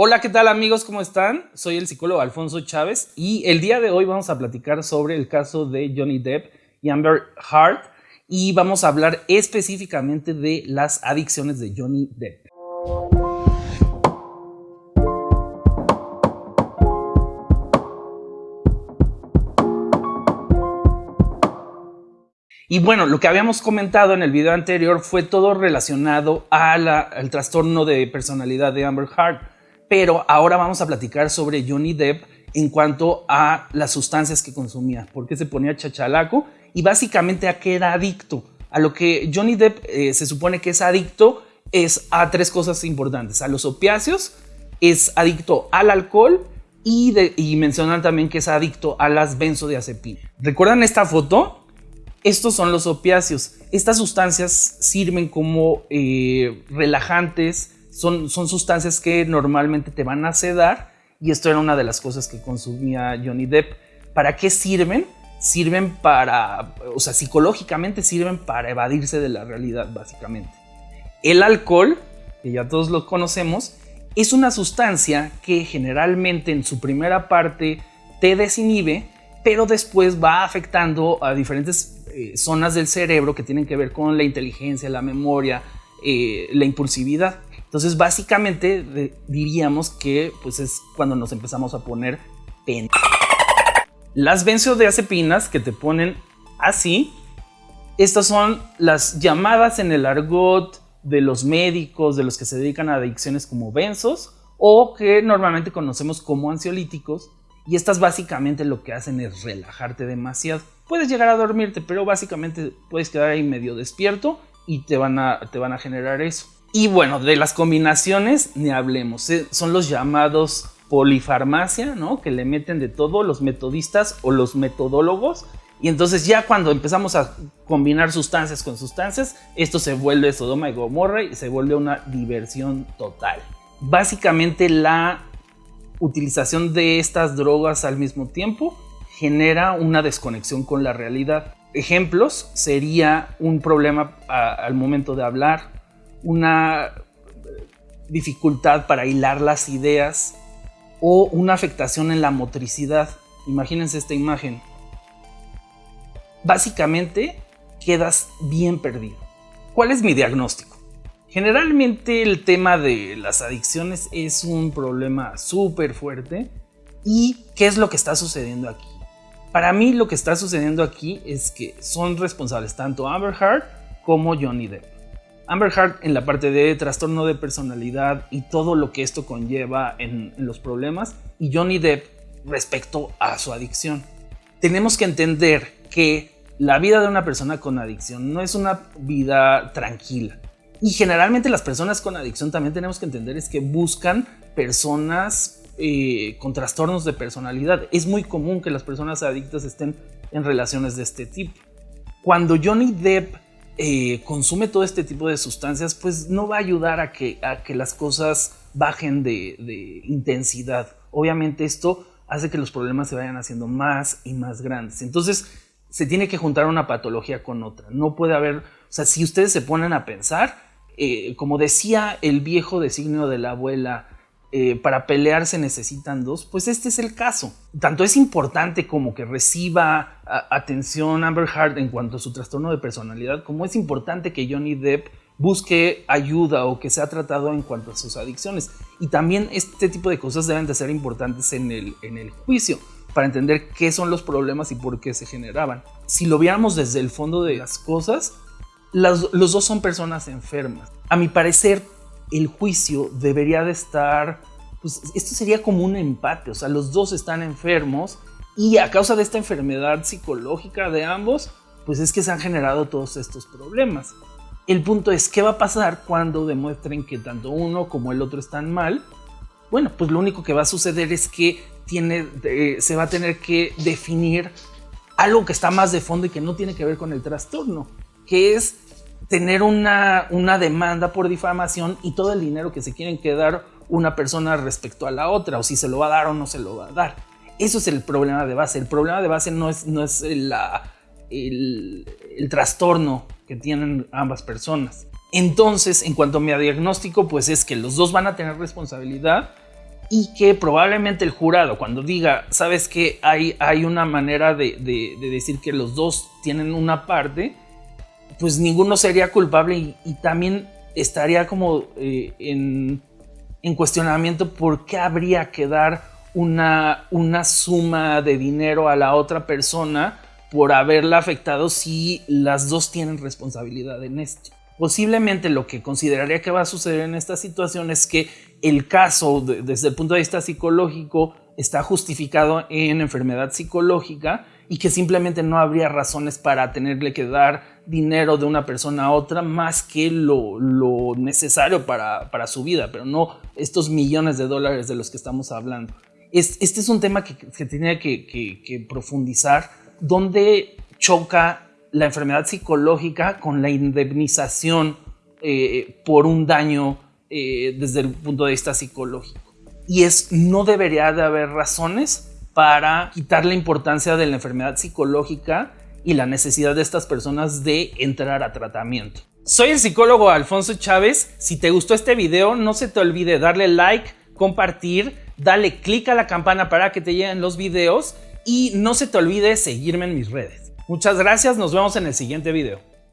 Hola, ¿qué tal amigos? ¿Cómo están? Soy el psicólogo Alfonso Chávez y el día de hoy vamos a platicar sobre el caso de Johnny Depp y Amber Heard y vamos a hablar específicamente de las adicciones de Johnny Depp. Y bueno, lo que habíamos comentado en el video anterior fue todo relacionado al trastorno de personalidad de Amber Heard pero ahora vamos a platicar sobre Johnny Depp en cuanto a las sustancias que consumía, por qué se ponía chachalaco y básicamente a qué era adicto. A lo que Johnny Depp eh, se supone que es adicto es a tres cosas importantes, a los opiáceos, es adicto al alcohol y, mencionan también que es adicto a las benzodiazepinas. ¿Recuerdan esta foto? Estos son los opiáceos. Estas sustancias sirven como eh, relajantes, son, sustancias que normalmente te van a sedar y esto era una de las cosas que consumía Johnny Depp. ¿Para qué sirven? Sirven para, o sea, psicológicamente sirven para evadirse de la realidad, básicamente. El alcohol, que ya todos lo conocemos, es una sustancia que generalmente en su primera parte te desinhibe, pero después va afectando a diferentes eh, zonas del cerebro que tienen que ver con la inteligencia, la memoria, eh, la impulsividad. Entonces, básicamente diríamos que pues es cuando nos empezamos a poner pen. Las benzodiazepinas que te ponen así, estas son las llamadas en el argot de los médicos, de los que se dedican a adicciones como benzos o que normalmente conocemos como ansiolíticos. Y estas básicamente lo que hacen es relajarte demasiado. Puedes llegar a dormirte, pero básicamente puedes quedar ahí medio despierto y te van a, te van a generar eso. Y bueno, de las combinaciones ni hablemos. ¿eh? Son los llamados polifarmacia, ¿no? Que le meten de todo los metodistas o los metodólogos. Y entonces ya cuando empezamos a combinar sustancias con sustancias, esto se vuelve Sodoma y Gomorra y se vuelve una diversión total. Básicamente la utilización de estas drogas al mismo tiempo genera una desconexión con la realidad. Ejemplos sería un problema al momento de hablar, una dificultad para hilar las ideas o una afectación en la motricidad. Imagínense esta imagen. Básicamente quedas bien perdido. ¿Cuál es mi diagnóstico? Generalmente el tema de las adicciones es un problema súper fuerte. ¿Y qué es lo que está sucediendo aquí? Para mí lo que está sucediendo aquí es que son responsables tanto Amber Heard como Johnny Depp. Amber Heard en la parte de trastorno de personalidad y todo lo que esto conlleva en, los problemas y Johnny Depp respecto a su adicción. Tenemos que entender que la vida de una persona con adicción no es una vida tranquila. Y generalmente las personas con adicción también tenemos que entender es que buscan personas eh, con trastornos de personalidad. Es muy común que las personas adictas estén en relaciones de este tipo. Cuando Johnny Depp eh, consume todo este tipo de sustancias, pues no va a ayudar a que, a que las cosas bajen de, intensidad. Obviamente esto hace que los problemas se vayan haciendo más y más grandes. Entonces se tiene que juntar una patología con otra. No puede haber, o sea, si ustedes se ponen a pensar, eh, como decía el viejo designio de la abuela, eh, para pelear se necesitan dos, pues este es el caso. Tanto es importante como que reciba atención Amber Heard en cuanto a su trastorno de personalidad, como es importante que Johnny Depp busque ayuda o que sea tratado en cuanto a sus adicciones. Y también este tipo de cosas deben de ser importantes en el, en el juicio para entender qué son los problemas y por qué se generaban. Si lo viéramos desde el fondo de las cosas, los dos son personas enfermas. A mi parecer, el juicio debería de estar, pues esto sería como un empate, o sea, los dos están enfermos y a causa de esta enfermedad psicológica de ambos, pues es que se han generado todos estos problemas. El punto es, ¿qué va a pasar cuando demuestren que tanto uno como el otro están mal? Bueno, pues lo único que va a suceder es que se va a tener que definir algo que está más de fondo y que no tiene que ver con el trastorno, que es tener una, una demanda por difamación y todo el dinero que se quieren quedar una persona respecto a la otra, o si se lo va a dar o no se lo va a dar. Eso es el problema de base. El problema de base no es, no es el, el, trastorno que tienen ambas personas. Entonces, en cuanto a mi diagnóstico, pues es que los dos van a tener responsabilidad y que probablemente el jurado cuando diga, sabes que hay, hay una manera de, decir que los dos tienen una parte, pues ninguno sería culpable y, también estaría como eh, en, cuestionamiento por qué habría que dar una, una suma de dinero a la otra persona por haberla afectado si las dos tienen responsabilidad en esto. Posiblemente lo que consideraría que va a suceder en esta situación es que el caso desde el punto de vista psicológico está justificado en enfermedad psicológica y que simplemente no habría razones para tenerle que dar dinero de una persona a otra más que lo, necesario para, su vida, pero no estos millones de dólares de los que estamos hablando. este es un tema que, que tenía que profundizar, donde choca la enfermedad psicológica con la indemnización eh, por un daño eh, desde el punto de vista psicológico. Y es, no debería de haber razones para quitar la importancia de la enfermedad psicológica y la necesidad de estas personas de entrar a tratamiento. Soy el psicólogo Alfonso Chávez. Si te gustó este video, no se te olvide darle like, compartir, dale click a la campana para que te lleguen los videos y no se te olvide seguirme en mis redes. Muchas gracias, nos vemos en el siguiente video.